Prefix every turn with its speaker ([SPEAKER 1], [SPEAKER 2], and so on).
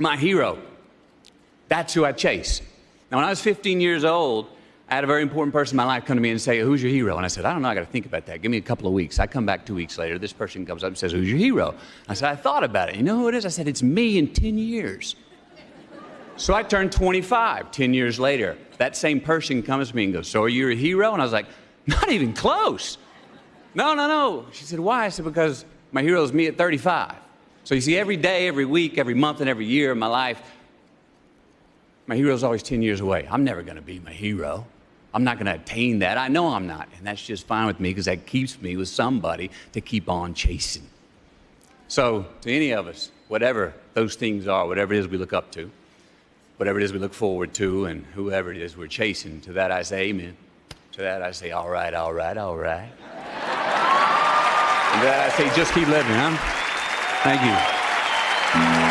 [SPEAKER 1] my hero. That's who I chase. Now, when I was 15 years old, I had a very important person in my life come to me and say, Who's your hero? And I said, I don't know, I got to think about that. Give me a couple of weeks. I come back two weeks later. This person comes up and says, Who's your hero? I said, I thought about it. You know who it is? I said, It's me in 10 years. So I turned 25 10 years later. That same person comes to me and goes, So are you a hero? And I was like, Not even close. No, no, no. She said, Why? I said, Because my hero is me at 35. So you see, every day, every week, every month, and every year of my life, my hero is always 10 years away. I'm never going to be my hero. I'm not going to attain that. I know I'm not. And that's just fine with me because that keeps me with somebody to keep on chasing. So, to any of us, whatever those things are, whatever it is we look up to, whatever it is we look forward to, and whoever it is we're chasing, to that I say amen. To that I say, all right, all right, all right. and to that I say, just keep living, huh? Thank you.